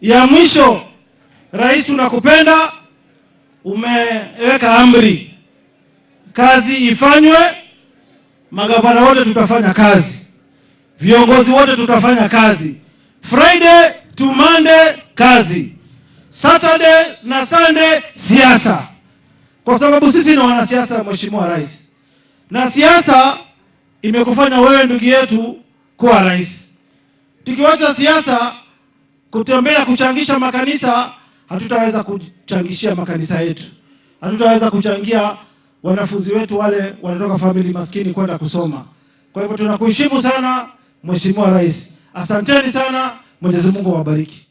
Ya mwisho, rais, tunakupenda. Umeweka amri, kazi ifanywe. Magavana wote tutafanya kazi, viongozi wote tutafanya kazi, Friday to Monday kazi, Saturday na Sunday siasa, kwa sababu sisi ni wanasiasa, Mheshimiwa Rais, na siasa imekufanya wewe ndugu yetu kuwa rais. Tukiwacha siasa kutembea kuchangisha makanisa, hatutaweza kuchangishia makanisa yetu, hatutaweza kuchangia wanafunzi wetu wale wanatoka famili maskini kwenda kusoma. Kwa hivyo tunakuheshimu sana Mheshimiwa Rais, asanteni sana. Mwenyezi Mungu awabariki.